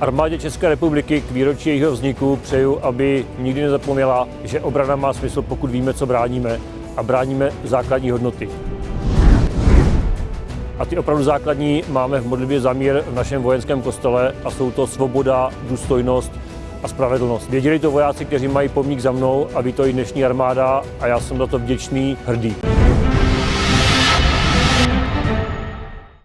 Armádě České republiky k výročí jejího vzniku přeju, aby nikdy nezapomněla, že obrana má smysl, pokud víme, co bráníme a bráníme základní hodnoty. A ty opravdu základní máme v modlitbě za mír v našem vojenském kostele a jsou to svoboda, důstojnost a spravedlnost. Věděli to vojáci, kteří mají pomník za mnou a ví to i dnešní armáda a já jsem za to vděčný, hrdý.